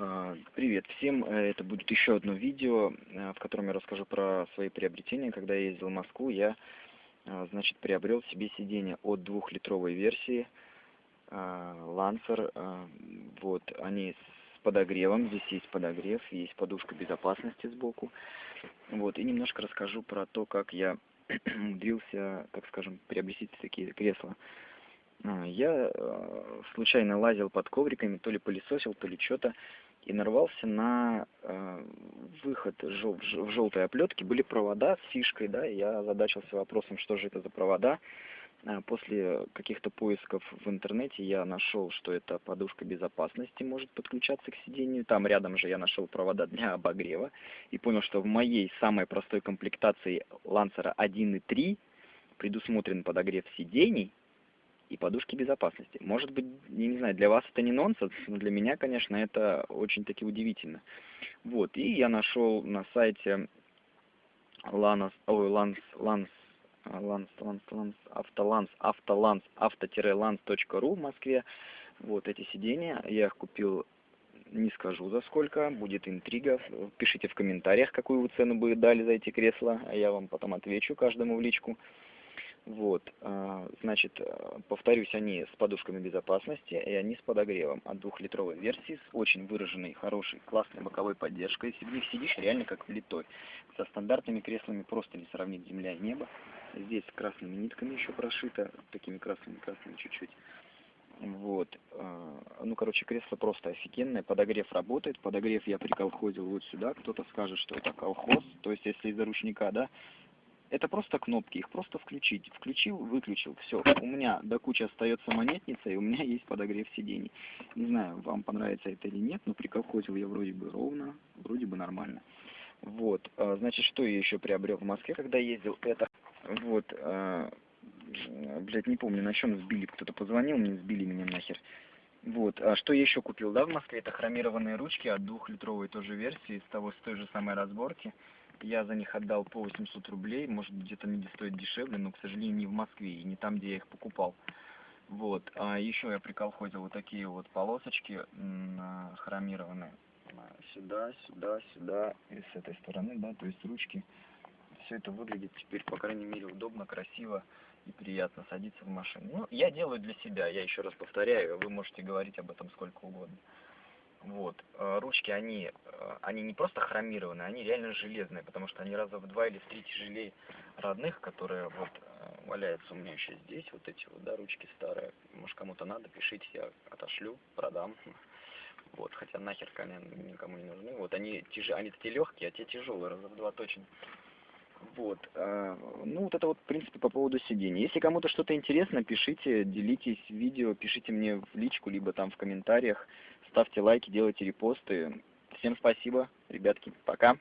А, привет всем! Э, это будет еще одно видео, э, в котором я расскажу про свои приобретения. Когда я ездил в Москву, я а, значит, приобрел себе сиденье от двухлитровой версии а, Lancer. Вот, они с подогревом, здесь есть подогрев, есть подушка безопасности сбоку. Вот, и немножко расскажу про то, как я умудрился, так скажем, приобрести такие кресла. Я э, случайно лазил под ковриками, то ли пылесосил, то ли что-то и нарвался на э, выход жел в желтой оплетке. Были провода с фишкой, да, и я задачился вопросом, что же это за провода. Э, после каких-то поисков в интернете я нашел, что это подушка безопасности может подключаться к сидению. Там рядом же я нашел провода для обогрева и понял, что в моей самой простой комплектации Lancer 1 и 3 предусмотрен подогрев сидений, и подушки безопасности. Может быть, я не знаю, для вас это не нонсенс, но для меня, конечно, это очень-таки удивительно. Вот, и я нашел на сайте Lanos, ой, Lans, Lans, Lans, Lans, Lans, Автоланс, Автоланс, авто-ланс.ру в Москве. Вот эти сиденья, я их купил не скажу за сколько, будет интрига. Пишите в комментариях, какую вы цену бы дали за эти кресла, а я вам потом отвечу каждому в личку. Вот, а, значит, э, повторюсь, они с подушками безопасности, и они с подогревом от двухлитровой версии, с очень выраженной, хорошей, классной боковой поддержкой. В них сидишь, реально как влитой. Со стандартными креслами просто не сравнить земля и небо. Здесь красными нитками еще прошито, такими красными-красными чуть-чуть. Вот. А, ну, короче, кресло просто офигенное. Подогрев работает. Подогрев я приколхозил вот сюда. Кто-то скажет, что это колхоз. То есть, если из-за ручника, да, это просто кнопки, их просто включить. Включил, выключил, все. У меня до кучи остается монетница, и у меня есть подогрев сидений. Не знаю, вам понравится это или нет, но приколхозил я вроде бы ровно, вроде бы нормально. Вот, а, значит, что я еще приобрел в Москве, когда ездил? Это, вот, а, блядь, не помню, на чем сбили, кто-то позвонил мне, сбили меня нахер. Вот, а что я еще купил, да, в Москве? Это хромированные ручки от двухлитровой тоже версии, с того, с той же самой разборки. Я за них отдал по 800 рублей, может где-то они стоят дешевле, но, к сожалению, не в Москве и не там, где я их покупал. Вот, а еще я приколхозил вот такие вот полосочки хромированные. Сюда, сюда, сюда и с этой стороны, да, то есть ручки. Все это выглядит теперь, по крайней мере, удобно, красиво и приятно садиться в машину. Ну, я делаю для себя, я еще раз повторяю, вы можете говорить об этом сколько угодно. Вот. Э, ручки, они, э, они не просто хромированные, они реально железные, потому что они раза в два или в три тяжелее родных, которые вот э, валяются у меня еще здесь, вот эти вот, да, ручки старые. Может, кому-то надо, пишите, я отошлю, продам. Вот, хотя нахер конечно, никому не нужны. Вот они тяжелые, они такие легкие, а те тяжелые, раза в два точно. Вот. Ну, вот это вот, в принципе, по поводу сидений. Если кому-то что-то интересно, пишите, делитесь видео, пишите мне в личку, либо там в комментариях ставьте лайки, делайте репосты. Всем спасибо, ребятки, пока.